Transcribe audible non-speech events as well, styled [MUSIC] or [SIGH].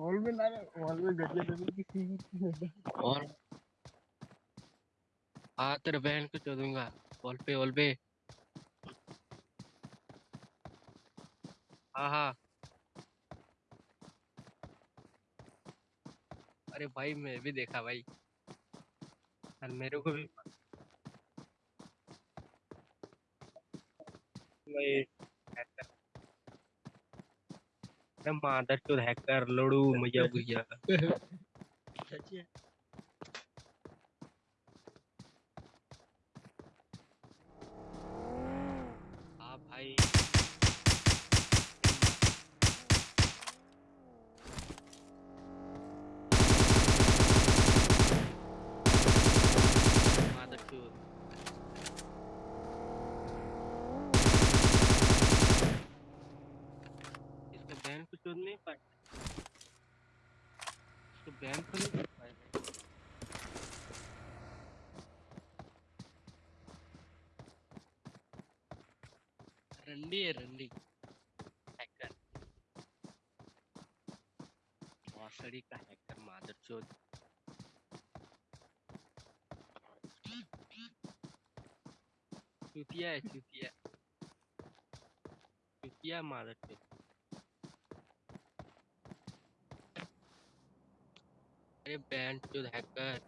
Wall में ना wall में दबी किसी और हाँ तेरे बहन को चो दूँगा वॉल पे वॉल पे। हाँ हाँ। अरे भाई मैं भी देखा भाई। और मेरे को भी भाई हैकर अरे मादर हैकर लड़ू मज़ा भैया [LAUGHS] सच है हाँ भाई मादर चोद इसका को नहीं पाए। इसको बैन को नहीं पाए। रंडी है, रंडी। हैकर मौसड़ी का हैकर मादर चोद चुतिया है, चुतिया। चुतिया मादर चोद अरे बैंड चोद हैकर